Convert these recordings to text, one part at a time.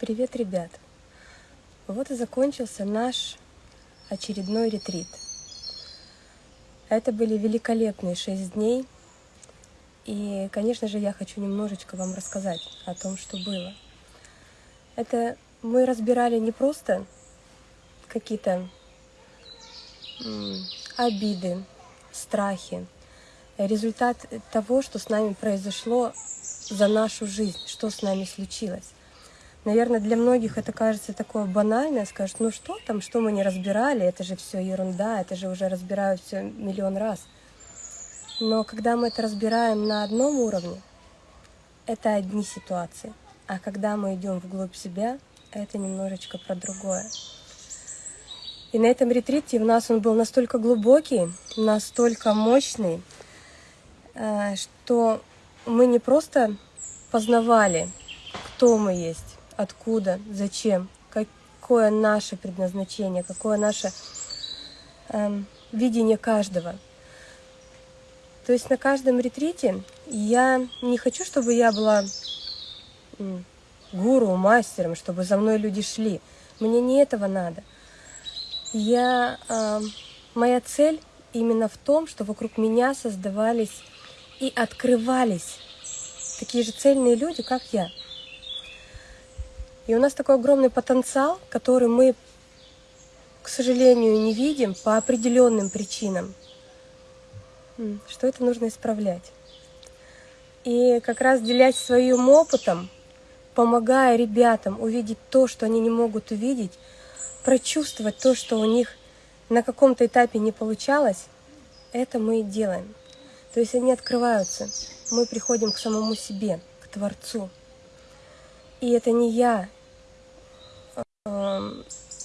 Привет, ребят! Вот и закончился наш очередной ретрит. Это были великолепные шесть дней. И, конечно же, я хочу немножечко вам рассказать о том, что было. Это мы разбирали не просто какие-то обиды, страхи, результат того, что с нами произошло за нашу жизнь, что с нами случилось. Наверное, для многих это кажется такое банальное, скажут, ну что там, что мы не разбирали, это же все ерунда, это же уже разбирают все миллион раз. Но когда мы это разбираем на одном уровне, это одни ситуации. А когда мы идем вглубь себя, это немножечко про другое. И на этом ретрите у нас он был настолько глубокий, настолько мощный, э, что мы не просто познавали, кто мы есть, откуда, зачем, какое наше предназначение, какое наше э, видение каждого. То есть на каждом ретрите я не хочу, чтобы я была гуру, мастером, чтобы за мной люди шли. Мне не этого надо. Я, э, моя цель именно в том, что вокруг меня создавались и открывались такие же цельные люди, как я. И у нас такой огромный потенциал, который мы, к сожалению, не видим по определенным причинам, что это нужно исправлять. И как раз делясь своим опытом, помогая ребятам увидеть то, что они не могут увидеть, прочувствовать то, что у них на каком-то этапе не получалось, это мы и делаем. То есть они открываются, мы приходим к самому себе, к Творцу. И это не я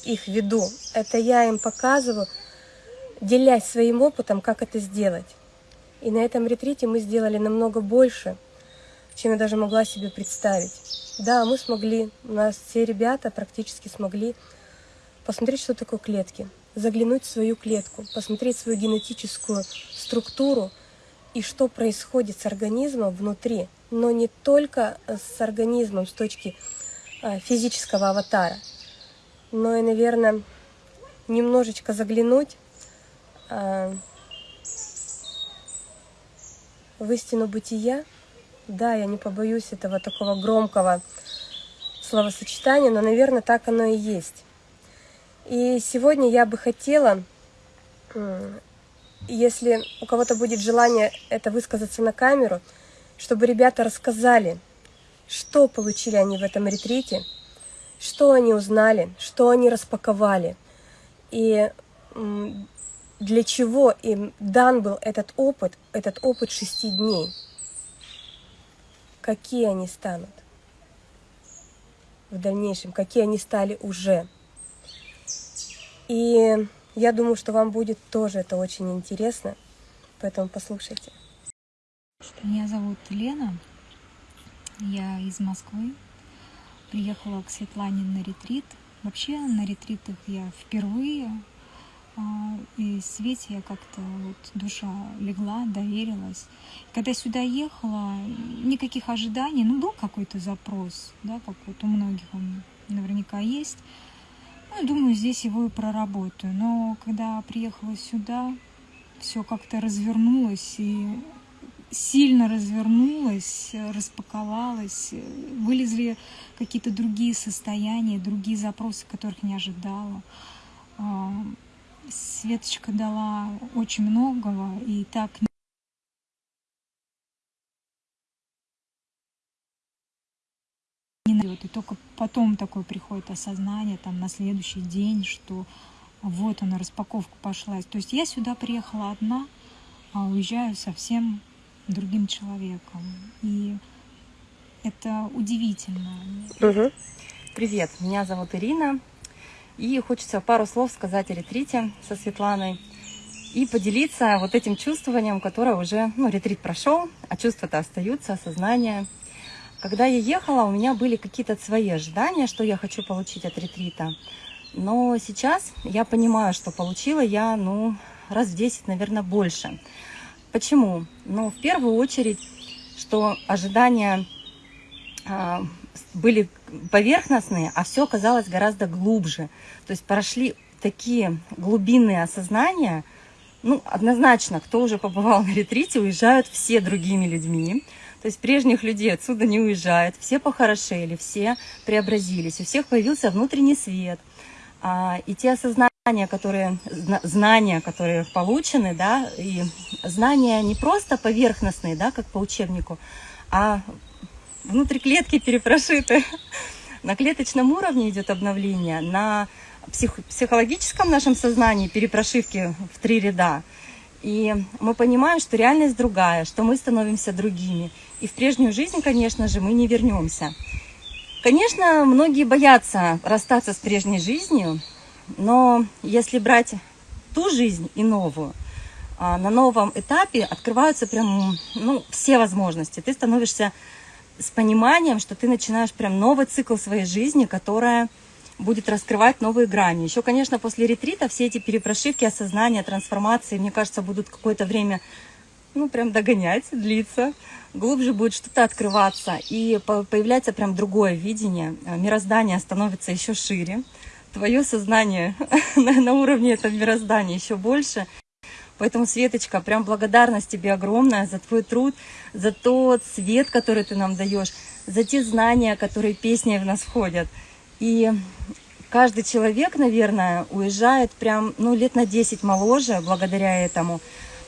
их веду. Это я им показываю, делясь своим опытом, как это сделать. И на этом ретрите мы сделали намного больше, чем я даже могла себе представить. Да, мы смогли, у нас все ребята практически смогли посмотреть, что такое клетки, заглянуть в свою клетку, посмотреть свою генетическую структуру и что происходит с организмом внутри, но не только с организмом с точки э, физического аватара, но и, наверное, немножечко заглянуть а, в истину бытия. Да, я не побоюсь этого такого громкого словосочетания, но, наверное, так оно и есть. И сегодня я бы хотела, если у кого-то будет желание это высказаться на камеру, чтобы ребята рассказали, что получили они в этом ретрите – что они узнали, что они распаковали, и для чего им дан был этот опыт, этот опыт шести дней. Какие они станут в дальнейшем, какие они стали уже. И я думаю, что вам будет тоже это очень интересно, поэтому послушайте. Меня зовут Лена, я из Москвы, приехала к Светлане на ретрит. Вообще на ретритах я впервые, а, и Свете я как-то вот душа легла, доверилась. Когда сюда ехала, никаких ожиданий, ну был какой-то запрос, да, как вот у многих он наверняка есть. Ну, думаю, здесь его и проработаю. Но когда приехала сюда, все как-то развернулось, и сильно развернулась, распаковалась, вылезли какие-то другие состояния, другие запросы, которых не ожидала. А, Светочка дала очень многого, и так не найдет. И только потом такое приходит осознание, там, на следующий день, что вот она, распаковка пошла. То есть я сюда приехала одна, а уезжаю совсем другим человеком. И это удивительно. Угу. Привет, меня зовут Ирина. И хочется пару слов сказать о ретрите со Светланой и поделиться вот этим чувствованием, которое уже, ну, ретрит прошел, а чувства-то остаются, осознание. Когда я ехала, у меня были какие-то свои ожидания, что я хочу получить от ретрита. Но сейчас я понимаю, что получила я, ну, раз в 10, наверное, больше. Почему? Ну, в первую очередь, что ожидания, а, были поверхностные, а все оказалось гораздо глубже. То есть прошли такие глубинные осознания, ну, однозначно, кто уже побывал на ретрите, уезжают все другими людьми. То есть прежних людей отсюда не уезжают, все похорошели, все преобразились, у всех появился внутренний свет. А, и те осознания, которые, зна- знания, которые получены, да, и знания не просто поверхностные, да, как по учебнику, а внутри клетки перепрошиты. На клеточном уровне идет обновление, на псих- психологическом нашем сознании перепрошивки в три ряда. И мы понимаем, что реальность другая, что мы становимся другими. И в прежнюю жизнь, конечно же, мы не вернемся. Конечно, многие боятся расстаться с прежней жизнью, но если брать ту жизнь и новую, а, на новом этапе открываются прям ну, все возможности. Ты становишься с пониманием, что ты начинаешь прям новый цикл своей жизни, которая будет раскрывать новые грани. Еще, конечно, после ретрита все эти перепрошивки, осознания, трансформации, мне кажется, будут какое-то время, ну, прям догонять, длиться. Глубже будет что-то открываться, и по- появляется прям другое видение. Мироздание становится еще шире. Твое сознание на на уровне этого мироздания еще больше. Поэтому, Светочка, прям благодарность тебе огромная за твой труд, за тот свет, который ты нам даешь, за те знания, которые песней в нас входят. И каждый человек, наверное, уезжает прям, ну, лет на 10 моложе благодаря этому,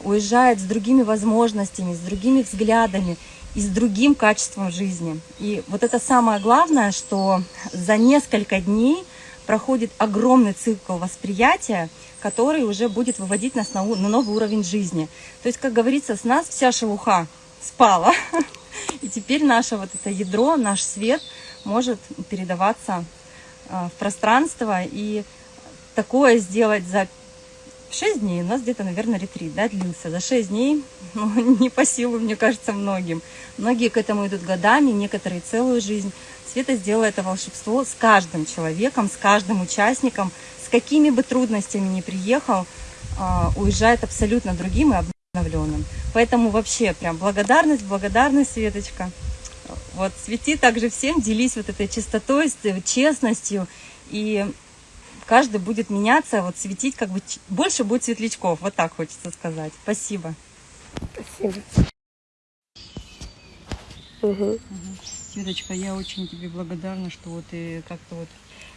уезжает с другими возможностями, с другими взглядами и с другим качеством жизни. И вот это самое главное, что за несколько дней проходит огромный цикл восприятия, который уже будет выводить нас на, на новый уровень жизни. То есть, как говорится, с нас вся шелуха спала. И теперь наше вот это ядро, наш свет может передаваться а, в пространство. И такое сделать за 6 дней, у нас где-то, наверное, ретрит, да, длился. За 6 дней, ну, не по силу, мне кажется, многим. Многие к этому идут годами, некоторые целую жизнь. Света сделала это волшебство с каждым человеком, с каждым участником, с какими бы трудностями ни приехал, а, уезжает абсолютно другим и обновленным. Поэтому вообще прям благодарность, благодарность, Светочка. Вот свети также всем, делись вот этой чистотой, э, честностью, и каждый будет меняться, вот светить, как бы больше будет светлячков, вот так хочется сказать. Спасибо. Спасибо. Мгм. Светочка, я очень тебе благодарна, что вот и как-то вот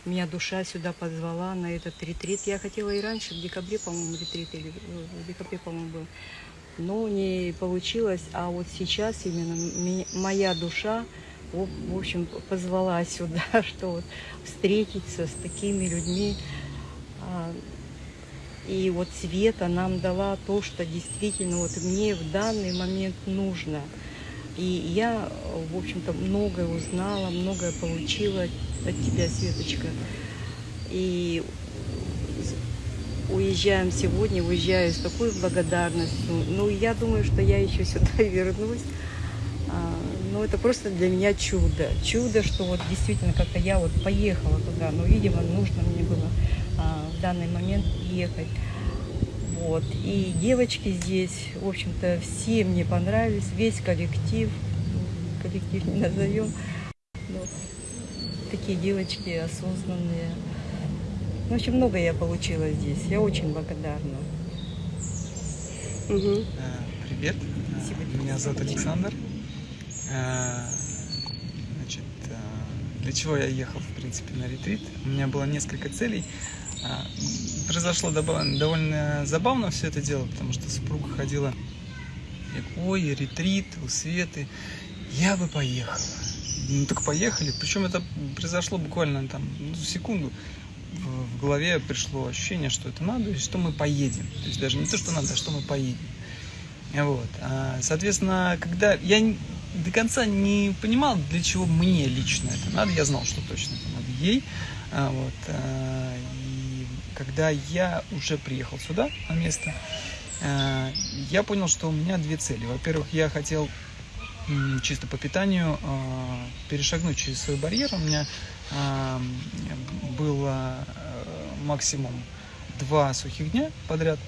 меня душа сюда позвала на этот ретрит. Я хотела и раньше, в декабре, по-моему, ретрит, или э, в декабре, по-моему, был. Но не получилось, а вот сейчас именно моя душа, в общем, позвала сюда, что вот встретиться с такими людьми. А, И вот Света нам дала то, что действительно вот мне в данный момент нужно. И я, в общем-то, многое узнала, многое получила от тебя, Светочка. И уезжаем сегодня, уезжаю с такой благодарностью. Ну, я думаю, что я еще сюда вернусь. А, Ну, это просто для меня чудо. Чудо, что вот действительно как-то я вот поехала туда. Но, видимо, нужно мне было а, в данный момент ехать. Вот. И девочки здесь, в общем-то, все мне понравились, весь коллектив, коллектив не назовем, но такие девочки осознанные. Ну, В общем, много я получила здесь. Я очень благодарна. Э, Привет, Э, меня зовут Александр. Э, Значит, э, для чего я ехал, в принципе, на ретрит? У меня было несколько целей. А, Произошло довольно, забавно все это дело, потому что супруга ходила, ой, ретрит у Светы, я бы поехала. Ну так поехали, причем это произошло буквально там ну, секунду. В, в голове пришло ощущение, что это надо, и что мы поедем. То есть даже не то, что надо, а что мы поедем. Вот. А, Соответственно, когда я до конца не понимал, для чего мне лично это надо, я знал, что точно это надо ей. А, Вот. а, когда я уже приехал сюда, на место, а, я понял, что у меня две цели. Во-первых, я хотел чисто по питанию а, перешагнуть через свой барьер. У меня а, было э, максимум два сухих дня подряд.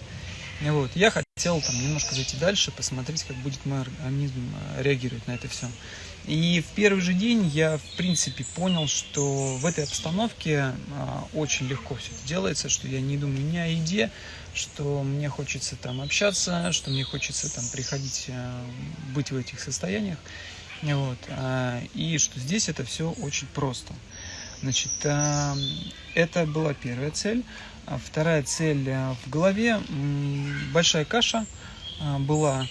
Вот. Я хотел там немножко зайти дальше, посмотреть, как будет мой организм э, реагировать на это все. И в первый же день я, в принципе, понял, что в этой обстановке а, очень легко все это делается, что я не думаю ни о еде, что мне хочется там общаться, что мне хочется там приходить, а, быть в этих состояниях. Вот, а, и что здесь это все очень просто. Значит, а, это была первая цель. Вторая цель а, в голове. Большая каша была.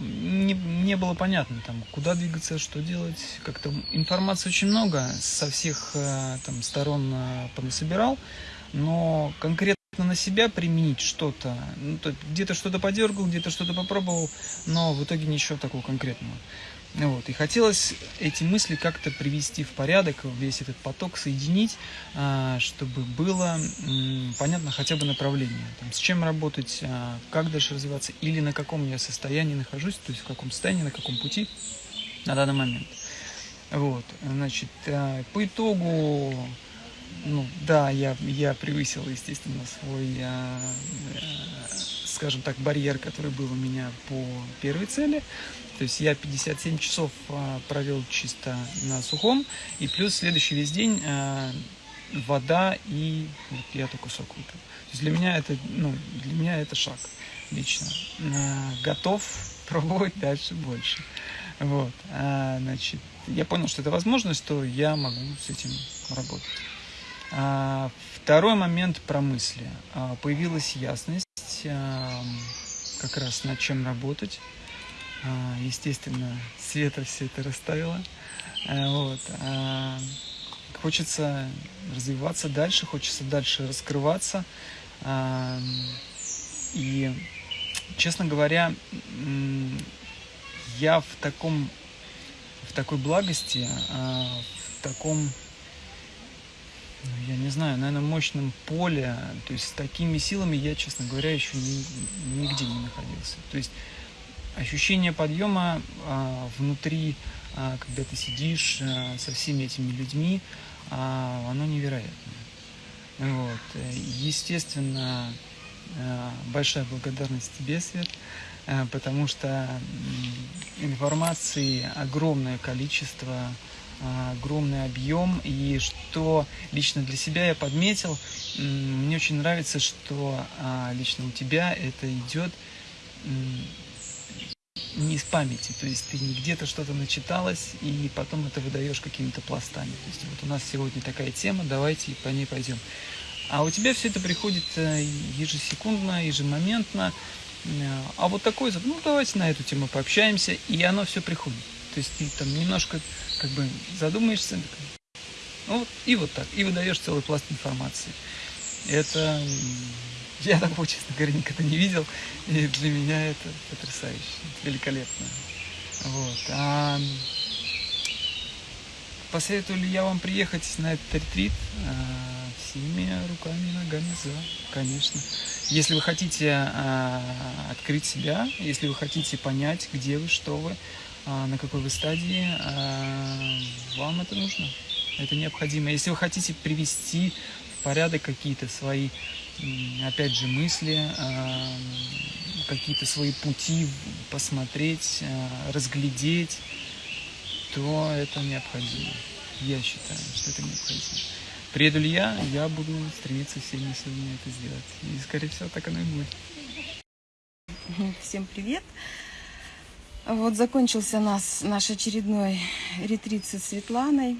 Не, не было понятно, там, куда двигаться, что делать. Как-то информации очень много, со всех а, там, сторон а, понасобирал. Но конкретно на себя применить что-то, ну, то где-то что-то подергал, где-то что-то попробовал, но в итоге ничего такого конкретного. Ну Вот. И хотелось эти мысли как-то привести в порядок, весь этот поток соединить, а, чтобы было понятно хотя бы направление, там, с чем работать, а, как дальше развиваться, или на каком я состоянии нахожусь, то есть в каком состоянии, на каком пути на данный момент. Вот, значит, а, по итогу, ну, да, я, я превысил, естественно, свой, скажем так, барьер, который был у меня по первой цели. То есть я 57 часов а, провел чисто на сухом, и плюс следующий весь день а, вода и вот я только сок выпил. То есть для меня это, ну, для меня это шаг лично. А, готов пробовать дальше больше. Вот, значит, я понял, что это возможно, что я могу с этим работать. А, второй момент про мысли. А, появилась ясность, а, как раз над чем работать. Естественно, Света все это расставила. Вот. Хочется развиваться дальше, хочется дальше раскрываться. И, честно говоря, я в таком, в такой благости, в таком, я не знаю, наверное, мощном поле, то есть с такими силами я, честно говоря, еще ни- нигде не находился. То есть ощущение подъема а, внутри, а, когда ты сидишь а, со всеми этими людьми, а, оно невероятное. Вот. Естественно, а, большая благодарность тебе, Свет, а, потому что информации огромное количество, огромный объем, и что лично для себя я подметил, мне очень нравится, что а, лично у тебя это идет не из памяти, то есть ты не где-то что-то начиталась, и потом это выдаешь какими-то пластами. То есть вот у нас сегодня такая тема, давайте по ней пойдем. А у тебя все это приходит э, ежесекундно, ежемоментно. Э, А вот такой, ну давайте на эту тему пообщаемся, и оно все приходит. То есть ты там немножко как бы задумаешься, ну вот, и вот так, и выдаешь целый пласт информации. Это я такого, честно говоря, никогда не видел, и для меня это потрясающе, великолепно. Вот. А посоветую ли я вам приехать на этот ретрит? А, всеми руками и ногами за, конечно. Если вы хотите а, открыть себя, если вы хотите понять, где вы, что вы, а, на какой вы стадии, а, вам это нужно. Это необходимо. Если вы хотите привести в порядок какие-то свои, опять же, мысли, а, какие-то свои пути посмотреть, а, разглядеть, то это необходимо. Я считаю, что это необходимо. Приеду ли я, я буду стремиться всеми силами это сделать. И, скорее всего, так оно и будет. Всем привет! Вот закончился нас, наш очередной ретрит со Светланой,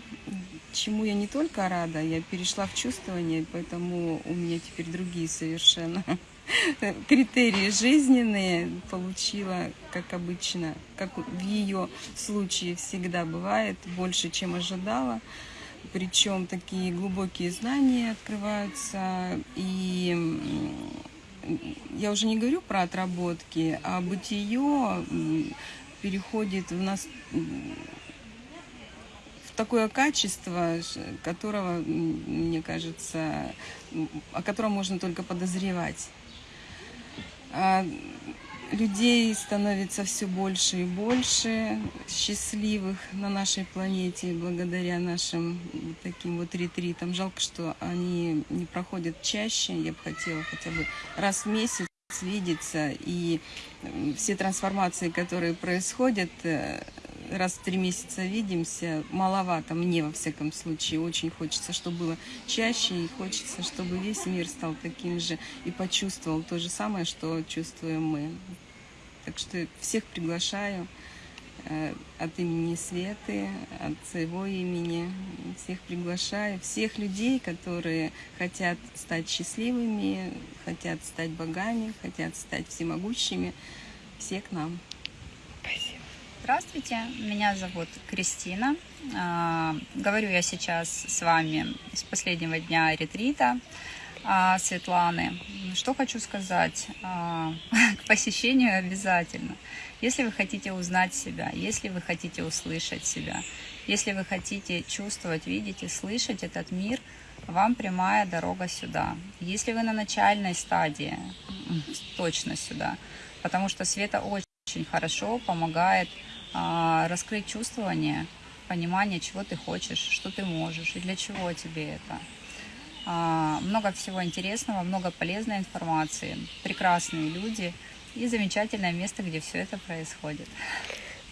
чему я не только рада, я перешла в чувствование, поэтому у меня теперь другие совершенно критерии жизненные получила, как обычно, как в ее случае всегда бывает, больше, чем ожидала. Причем такие глубокие знания открываются, и я уже не говорю про отработки, а бытие переходит в нас в такое качество, которого, мне кажется, о котором можно только подозревать. Людей становится все больше и больше счастливых на нашей планете благодаря нашим таким вот ретритам. Жалко, что они не проходят чаще. Я бы хотела хотя бы раз в месяц видеться, и все трансформации, которые происходят, э, раз в три месяца видимся, маловато мне, во всяком случае. Очень хочется, чтобы было чаще, и хочется, чтобы весь мир стал таким же и почувствовал то же самое, что чувствуем мы. Так что всех приглашаю э, от имени Светы, от своего имени. Всех приглашаю, всех людей, которые хотят стать счастливыми, хотят стать богами, хотят стать всемогущими. Все к нам. Здравствуйте, меня зовут Кристина. А, Говорю я сейчас с вами с последнего дня ретрита а, Светланы. Что хочу сказать? А, К посещению обязательно. Если вы хотите узнать себя, если вы хотите услышать себя, если вы хотите чувствовать, видеть и слышать этот мир, вам прямая дорога сюда. Если вы на начальной стадии, точно сюда. Потому что Света очень хорошо помогает а, раскрыть чувствование, понимание, чего ты хочешь, что ты можешь и для чего тебе это. А, много всего интересного, много полезной информации, прекрасные люди и замечательное место, где все это происходит.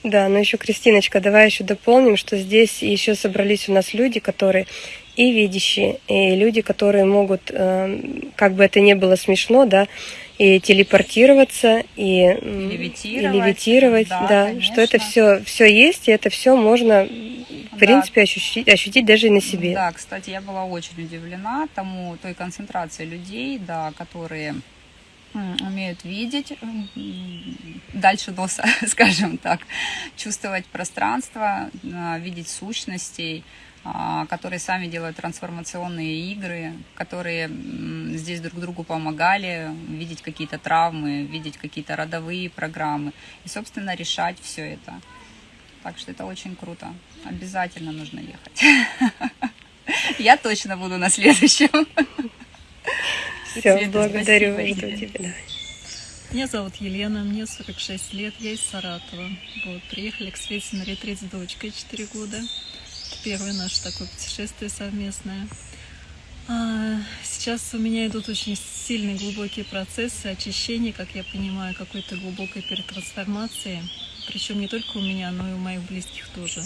Да, но еще, Кристиночка, давай еще дополним, что здесь еще собрались у нас люди, которые и видящие, и люди, которые могут, э, как бы это ни было смешно, да, и телепортироваться, и, и Левитировать, левитировать, да, да, конечно. что это все, все есть, и это все можно, в Да. принципе, ощутить, ощутить даже и на себе. Да, кстати, я была очень удивлена тому, той концентрации людей, да, которые умеют видеть дальше носа, скажем так, чувствовать пространство, а, видеть сущностей, которые сами делают трансформационные игры, которые здесь друг другу помогали видеть какие-то травмы, видеть какие-то родовые программы и, собственно, решать все это. Так что это очень круто. Обязательно нужно ехать. Я точно буду на следующем. Все, Света, благодарю, тебя. Меня зовут Елена, мне 46 лет, я из Саратова. Вот, приехали к Свете на ретрит с дочкой 4 года. Первое наше такое путешествие совместное. А, сейчас у меня идут очень сильные глубокие процессы очищения, как я понимаю, какой-то глубокой перетрансформации. Причем не только у меня, но и у моих близких тоже.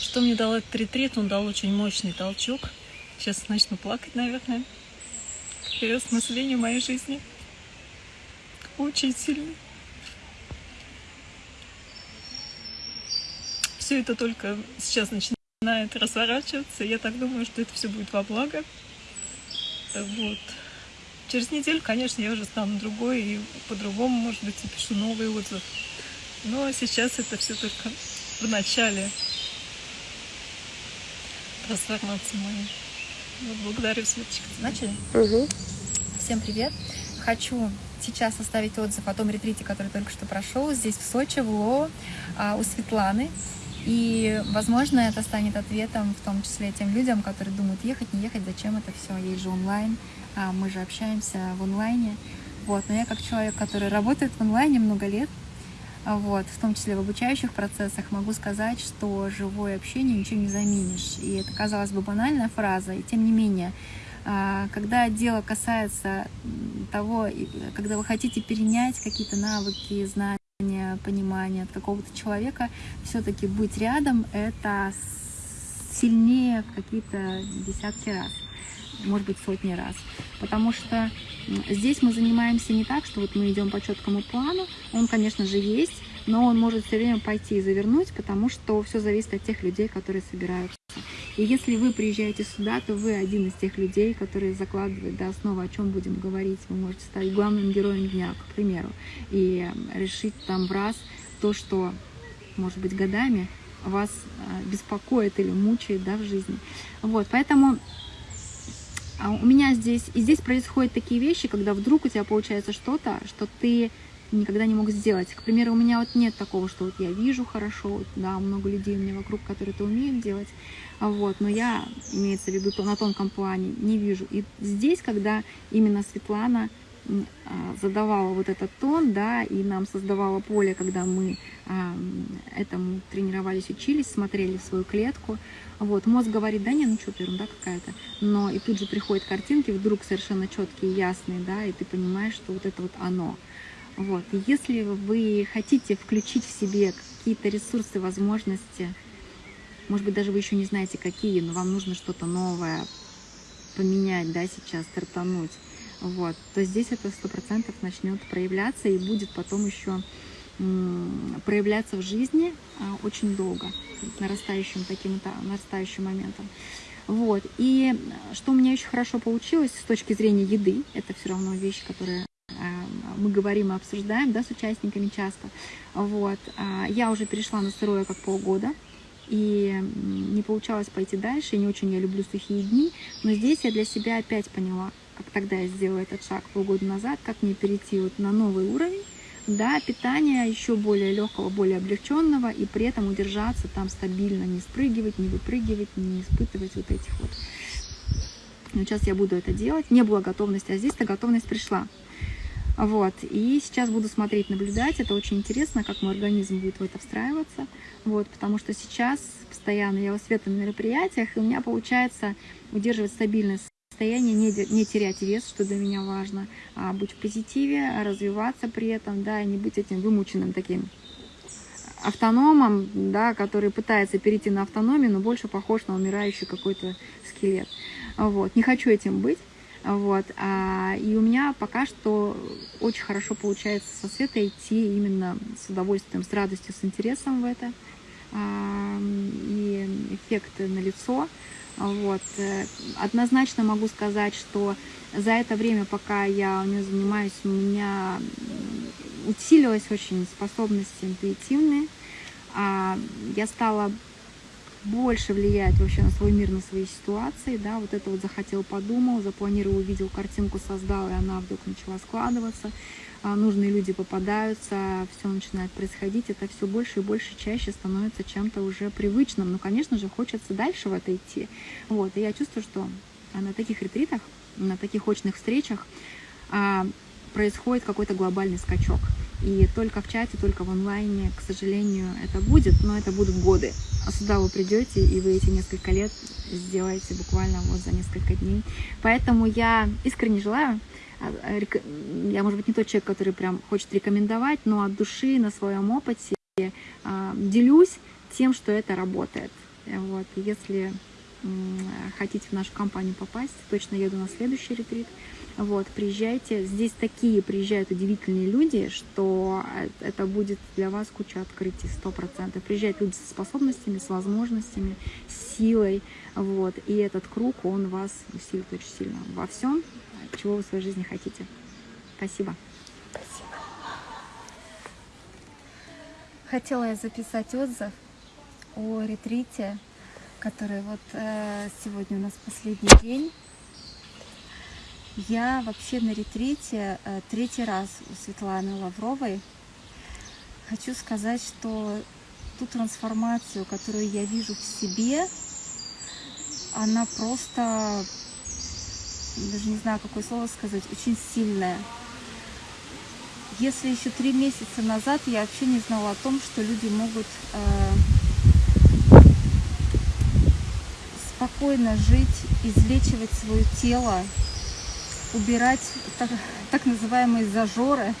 Что мне дал этот ретрит? Он дал очень мощный толчок. Сейчас начну плакать, наверное. к Переосмыслению моей жизни очень сильно. Все это только сейчас начинает разворачиваться. Я так думаю, что это все будет во благо. Вот. Через неделю, конечно, я уже стану другой и по-другому, может быть, напишу новый отзыв. Но сейчас это все только в начале трансформации моей. Вот, благодарю, Светочка. Начали? Мгм. Всем привет! Хочу сейчас оставить отзыв о том ретрите, который только что прошел здесь, в Сочи, в ЛО, а, у Светланы. И, возможно, это станет ответом, в том числе тем людям, которые думают, ехать, не ехать, зачем это все, есть же онлайн, а мы же общаемся в онлайне. Вот. Но я как человек, который работает в онлайне много лет, а, вот, в том числе в обучающих процессах, могу сказать, что живое общение ничего не заменишь. И это, казалось бы, банальная фраза, и тем не менее, а, когда дело касается того, когда вы хотите перенять какие-то навыки, знания, понимание от какого-то человека, все-таки быть рядом это сильнее в какие-то десятки раз, может быть сотни раз. Потому что здесь мы занимаемся не так, что вот мы идем по четкому плану, он, конечно же, есть, но он может все время пойти и завернуть, потому что все зависит от тех людей, которые собираются. И если вы приезжаете сюда, то вы один из тех людей, которые закладывают до основы, о чем будем говорить. Вы можете стать главным героем дня, к примеру, и решить там в раз то, что, может быть, годами вас э, беспокоит или мучает да, в жизни. Вот, поэтому а у меня здесь, и здесь происходят такие вещи, когда вдруг у тебя получается что-то, что ты никогда не мог сделать. К примеру, у меня вот нет такого, что вот я вижу хорошо, да, много людей у меня вокруг, которые это умеют делать, а вот, но я, имеется в виду, на тонком плане, не вижу. И здесь, когда именно Светлана а, задавала вот этот тон, да, и нам создавала поле, когда мы а, этому тренировались, учились, смотрели в свою клетку. Вот, мозг говорит, да не, ну что, ерунда какая-то. Но и тут же приходят картинки, вдруг совершенно четкие, ясные, да, и ты понимаешь, что вот это вот оно. Вот, если вы хотите включить в себе какие-то ресурсы, возможности, может быть, даже вы еще не знаете, какие, но вам нужно что-то новое поменять, да, сейчас, стартануть, вот, то здесь это сто процентов начнет проявляться и будет потом еще проявляться в жизни а, очень долго, нарастающим таким та- нарастающим моментом. Вот. И что у меня очень хорошо получилось с точки зрения еды, это все равно вещь, которая мы говорим и обсуждаем да, с участниками часто. Вот. А, Я уже перешла на сырое как полгода, и не получалось пойти дальше, и не очень я люблю сухие дни, но здесь я для себя опять поняла, как тогда я сделала этот шаг полгода назад, как мне перейти вот на новый уровень, да, питания еще более легкого, более облегченного, и при этом удержаться там стабильно, не спрыгивать, не выпрыгивать, не испытывать вот этих вот. Но сейчас я буду это делать. Не было готовности, а здесь-то готовность пришла. Вот, и сейчас буду смотреть, наблюдать, это очень интересно, как мой организм будет в это встраиваться, вот, потому что сейчас постоянно я у Света на мероприятиях, и у меня получается удерживать стабильное состояние, не терять вес, что для меня важно, а быть в позитиве, развиваться при этом, да, и не быть этим вымученным таким автономом, да, который пытается перейти на автономию, но больше похож на умирающий какой-то скелет. Вот. Не хочу этим быть. Вот. А, и у меня пока что очень хорошо получается со Светой идти именно с удовольствием, с радостью, с интересом в это. А, и эффект на лицо. Вот. Э, Однозначно могу сказать, что за это время, пока я у нее занимаюсь, у меня усилилась очень способности интуитивные. А, Я стала больше влиять вообще на свой мир, на свои ситуации, да, вот это вот захотел, подумал, запланировал, увидел картинку, создал, и она вдруг начала складываться, А, нужные люди попадаются, все начинает происходить, это все больше и больше, чаще становится чем-то уже привычным, но, конечно же, хочется дальше в это идти, вот, и я чувствую, что на таких ретритах, на таких очных встречах а, происходит какой-то глобальный скачок. И только в чате, только в онлайне, к сожалению, это будет, но это будут годы. А сюда вы придете, и вы эти несколько лет сделаете буквально вот за несколько дней. Поэтому я искренне желаю, а, я, может быть, не тот человек, который прям хочет рекомендовать, но от души на своем опыте а, делюсь тем, что это работает. Вот. Если хотите в нашу компанию попасть, точно еду на следующий ретрит. Вот, приезжайте. Здесь такие приезжают удивительные люди, что э- это будет для вас куча открытий, сто процентов. Приезжают люди со способностями, с возможностями, с силой. Вот, и этот круг, он вас усилит очень сильно во всем, чего вы в своей жизни хотите. Спасибо. Хотела я записать отзыв о ретрите, который вот э, сегодня у нас последний день. Я вообще на ретрите э, третий раз у Светланы Лавровой. Хочу сказать, что ту трансформацию, которую я вижу в себе, она просто, даже не знаю, какое слово сказать, очень сильная. Если еще три месяца назад я вообще не знала о том, что люди могут э, спокойно жить, излечивать свое тело, убирать так, так называемые зажоры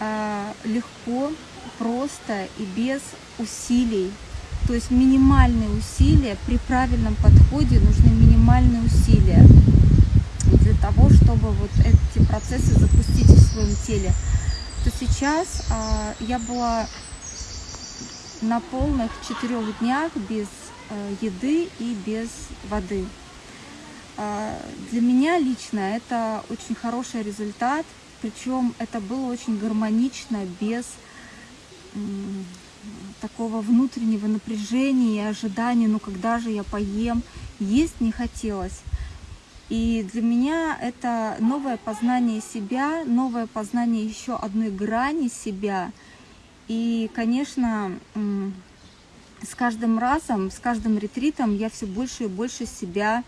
э, легко, просто и без усилий. То есть минимальные усилия, при правильном подходе нужны минимальные усилия для того, чтобы вот эти процессы запустить в своем теле, то сейчас а, я была на полных четырех днях без э, еды и без воды. А, для меня лично это очень хороший результат, причем это было очень гармонично, без такого внутреннего напряжения и ожидания, ну когда же я поем, есть не хотелось. И для меня это новое познание себя, новое познание еще одной грани себя. И, конечно, с каждым разом, с каждым ретритом я все больше и больше себя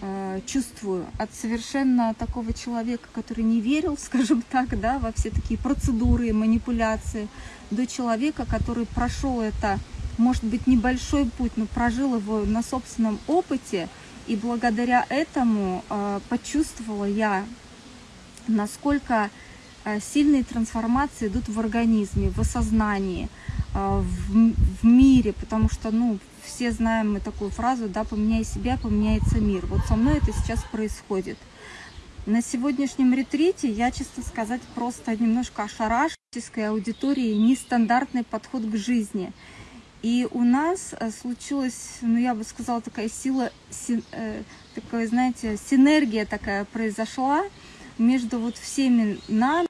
э, чувствую. От совершенно такого человека, который не верил, скажем так, да, во все такие процедуры манипуляции, до человека, который прошел это, может быть, небольшой путь, но прожил его на собственном опыте, и благодаря этому э, почувствовала я, насколько э, сильные трансформации идут в организме, в осознании, в, в мире, потому что, ну, все знаем мы такую фразу, да, поменяй себя, поменяется мир. Вот со мной это сейчас происходит. На сегодняшнем ретрите я, честно сказать, просто немножко ошарашенной аудитории нестандартный подход к жизни. И у нас э, случилась, ну я бы сказала, такая сила, си, э, такая, знаете, синергия такая произошла между вот всеми нами.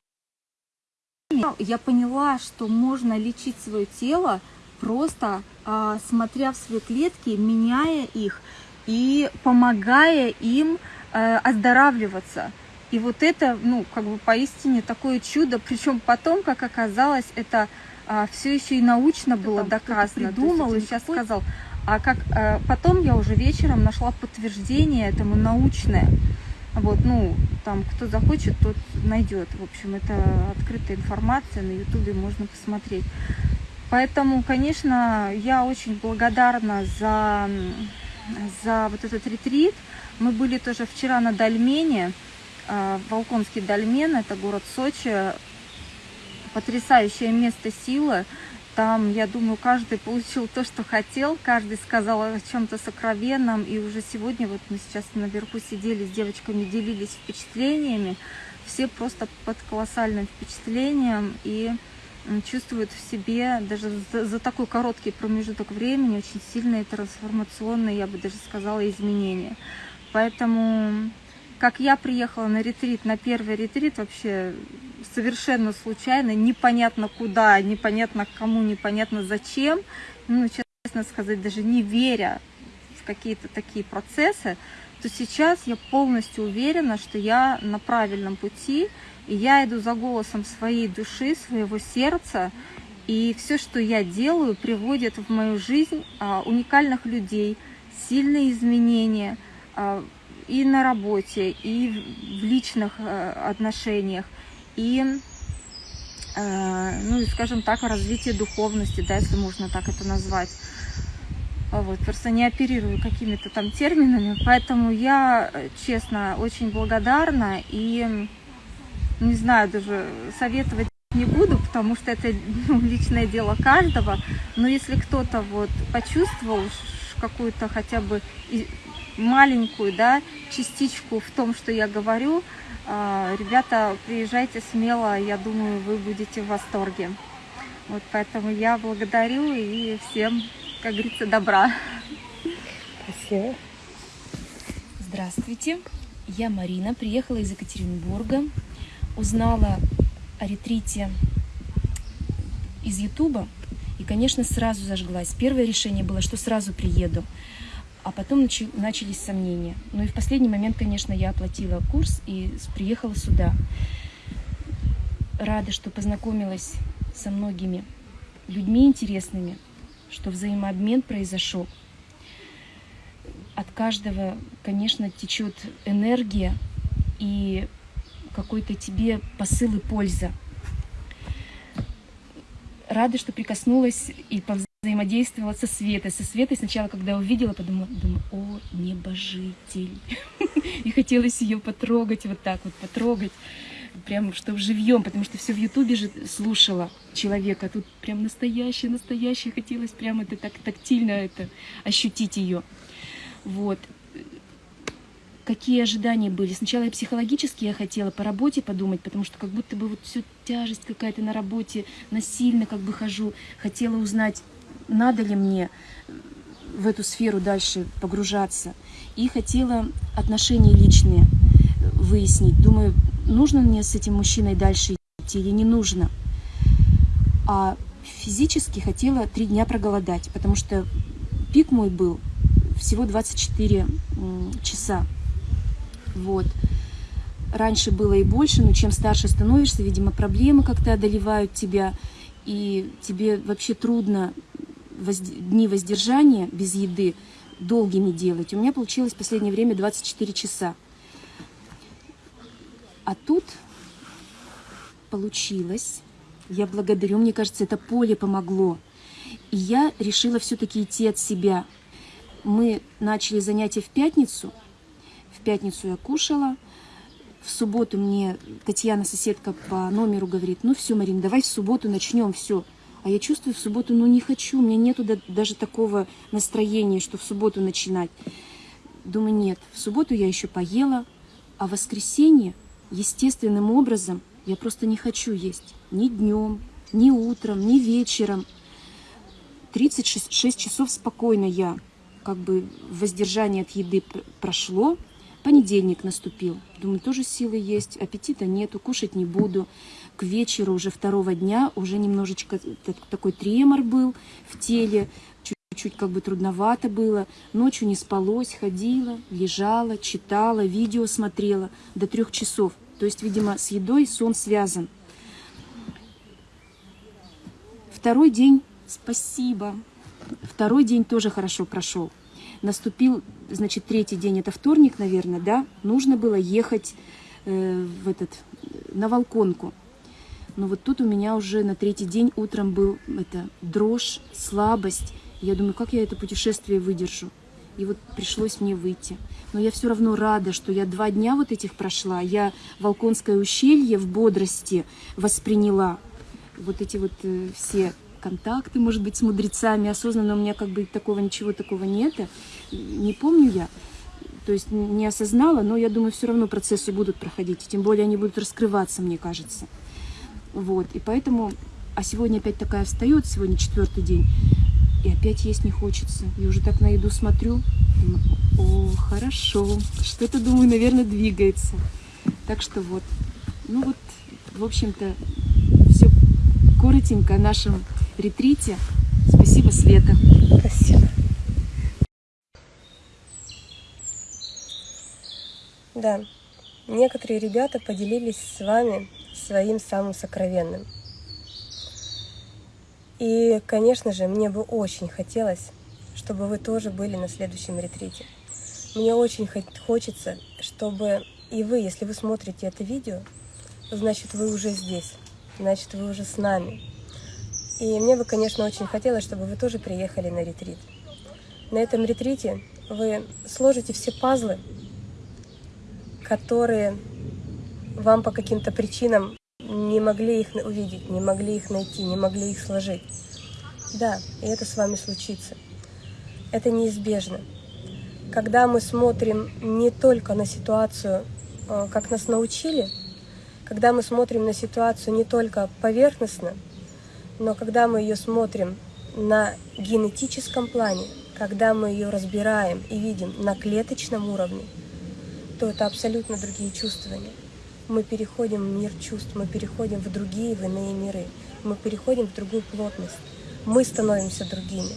Я поняла, что можно лечить свое тело просто а, смотря в свои клетки, меняя их и помогая им а, оздоравливаться. И вот это, ну, как бы поистине такое чудо, причем потом, как оказалось, это а, все еще и научно было доказано. Думал и сейчас сказал. А как а, потом я уже вечером нашла подтверждение этому научное. Вот, ну, там, кто захочет, тот найдет. В общем, это открытая информация, на ютубе можно посмотреть. Поэтому, конечно, я очень благодарна за, за вот этот ретрит. Мы были тоже вчера на Дальмене, а, Волконский Дальмен, это город Сочи. Потрясающее место силы. Там, я думаю, каждый получил то, что хотел, каждый сказал о чем-то сокровенном. И уже сегодня, вот мы сейчас наверху сидели с девочками, делились впечатлениями. Все просто под колоссальным впечатлением. И чувствует в себе даже за, за такой короткий промежуток времени очень сильные трансформационные, я бы даже сказала, изменения. Поэтому, как я приехала на ретрит, на первый ретрит вообще совершенно случайно, непонятно куда, непонятно кому, непонятно зачем, ну, честно сказать, даже не веря в какие-то такие процессы, то сейчас я полностью уверена, что я на правильном пути, и я иду за голосом своей души, своего сердца, и все, что я делаю, приводит в мою жизнь а, уникальных людей, сильные изменения а, и на работе, и в личных а, отношениях, и, а, ну, скажем так, развитие духовности, да, если можно так это назвать. А вот, просто не оперирую какими-то там терминами, поэтому я, честно, очень благодарна и не знаю, даже советовать не буду, потому что это ну, личное дело каждого. Но если кто-то вот почувствовал какую-то хотя бы маленькую да, частичку в том, что я говорю, ребята, приезжайте смело, я думаю, вы будете в восторге. Вот поэтому я благодарю и всем, как говорится, добра. Спасибо. Здравствуйте, я Марина, приехала из Екатеринбурга узнала о ретрите из Ютуба, и, конечно, сразу зажглась. Первое решение было, что сразу приеду, а потом начались сомнения. Ну и в последний момент, конечно, я оплатила курс и приехала сюда. Рада, что познакомилась со многими людьми интересными, что взаимообмен произошел. От каждого, конечно, течет энергия, и какой-то тебе посыл и польза. Рада, что прикоснулась и взаимодействовала со Светой. Со Светой сначала, когда увидела, подумала, думаю, о, небожитель. И хотелось ее потрогать, вот так вот потрогать, прям чтобы живьем, потому что все в Ютубе же слушала человека. Тут прям настоящее, настоящее. Хотелось прям это так тактильно это ощутить ее. Вот какие ожидания были. Сначала я психологически я хотела по работе подумать, потому что как будто бы вот все тяжесть какая-то на работе, насильно как бы хожу. Хотела узнать, надо ли мне в эту сферу дальше погружаться. И хотела отношения личные выяснить. Думаю, нужно мне с этим мужчиной дальше идти или не нужно. А физически хотела три дня проголодать, потому что пик мой был всего 24 часа. Вот. Раньше было и больше, но чем старше становишься, видимо, проблемы как-то одолевают тебя, и тебе вообще трудно дни воздержания без еды долгими делать. У меня получилось в последнее время 24 часа. А тут получилось. Я благодарю, мне кажется, это поле помогло. И я решила все-таки идти от себя. Мы начали занятия в пятницу. В пятницу я кушала. В субботу мне Татьяна, соседка по номеру, говорит, ну все, Марин, давай в субботу начнем, все. А я чувствую в субботу, ну не хочу, у меня нету даже такого настроения, что в субботу начинать. Думаю, нет, в субботу я еще поела, а в воскресенье естественным образом я просто не хочу есть. Ни днем, ни утром, ни вечером. 36 часов спокойно я, как бы воздержание от еды прошло, Понедельник наступил. Думаю, тоже силы есть, аппетита нету, кушать не буду. К вечеру уже второго дня уже немножечко такой тремор был в теле, чуть-чуть как бы трудновато было. Ночью не спалось, ходила, лежала, читала, видео смотрела до трех часов. То есть, видимо, с едой сон связан. Второй день, спасибо. Второй день тоже хорошо прошел. Наступил значит, третий день, это вторник, наверное, да, нужно было ехать э, в этот, на Волконку. Но вот тут у меня уже на третий день утром был это дрожь, слабость. Я думаю, как я это путешествие выдержу? И вот пришлось мне выйти. Но я все равно рада, что я два дня вот этих прошла. Я Волконское ущелье в бодрости восприняла. Вот эти вот э, все контакты, может быть, с мудрецами. Осознанно у меня как бы такого ничего такого нет. Не помню я. То есть не осознала, но я думаю, все равно процессы будут проходить. И тем более они будут раскрываться, мне кажется. Вот. И поэтому... А сегодня опять такая встает, сегодня четвертый день. И опять есть не хочется. И уже так на еду смотрю. О, хорошо. Что-то, думаю, наверное, двигается. Так что вот. Ну вот, в общем-то, все коротенько о нашем ретрите. Спасибо, Света. Спасибо. Да, некоторые ребята поделились с вами своим самым сокровенным. И, конечно же, мне бы очень хотелось, чтобы вы тоже были на следующем ретрите. Мне очень хочется, чтобы и вы, если вы смотрите это видео, значит, вы уже здесь, значит, вы уже с нами. И мне бы, конечно, очень хотелось, чтобы вы тоже приехали на ретрит. На этом ретрите вы сложите все пазлы, которые вам по каким-то причинам не могли их увидеть, не могли их найти, не могли их сложить. Да, и это с вами случится. Это неизбежно. Когда мы смотрим не только на ситуацию, э, как нас научили, когда мы смотрим на ситуацию не только поверхностно, но когда мы ее смотрим на генетическом плане, когда мы ее разбираем и видим на клеточном уровне, то это абсолютно другие чувствования. Мы переходим в мир чувств, мы переходим в другие, в иные миры, мы переходим в другую плотность, мы становимся другими.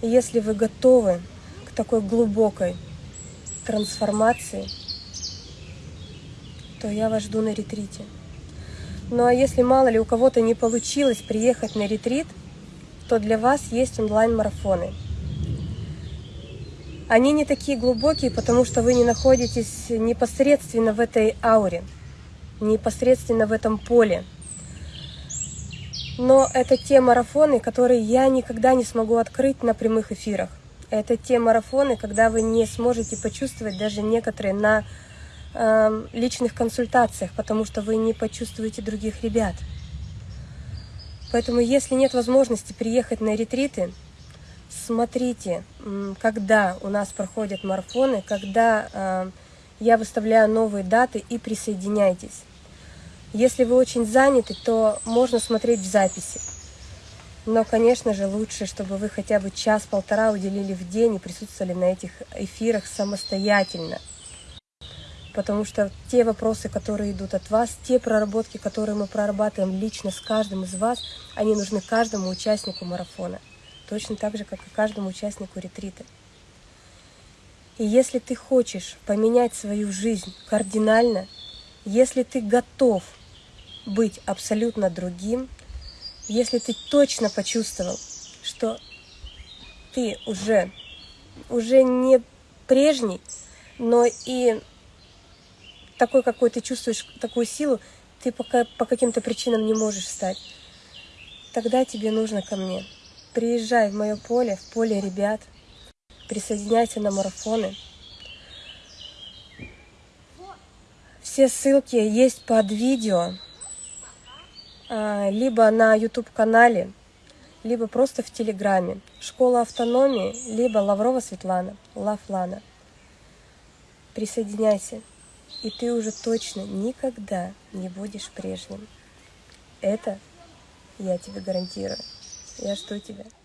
И если вы готовы к такой глубокой трансформации, то я вас жду на ретрите. Ну а если мало ли у кого-то не получилось приехать на ретрит, то для вас есть онлайн-марафоны. Они не такие глубокие, потому что вы не находитесь непосредственно в этой ауре, непосредственно в этом поле. Но это те марафоны, которые я никогда не смогу открыть на прямых эфирах. Это те марафоны, когда вы не сможете почувствовать даже некоторые на э, личных консультациях, потому что вы не почувствуете других ребят. Поэтому, если нет возможности приехать на ретриты, смотрите, когда у нас проходят марафоны, когда э, я выставляю новые даты и присоединяйтесь. Если вы очень заняты, то можно смотреть в записи. Но, конечно же, лучше, чтобы вы хотя бы час-полтора уделили в день и присутствовали на этих эфирах самостоятельно – потому что те вопросы, которые идут от вас, те проработки, которые мы прорабатываем лично с каждым из вас, они нужны каждому участнику марафона, точно так же, как и каждому участнику ретрита. И если ты хочешь поменять свою жизнь кардинально, если ты готов быть абсолютно другим, если ты точно почувствовал, что ты уже, уже не прежний, но и такой, какой ты чувствуешь, такую силу, ты пока по каким-то причинам не можешь стать, тогда тебе нужно ко мне. Приезжай в мое поле, в поле ребят, присоединяйся на марафоны. Все ссылки есть под видео, а, либо на YouTube-канале, либо просто в Телеграме. Школа автономии, либо Лаврова Светлана, Лафлана. Присоединяйся, и ты уже точно никогда не будешь прежним. Это я тебе гарантирую. Я жду тебя.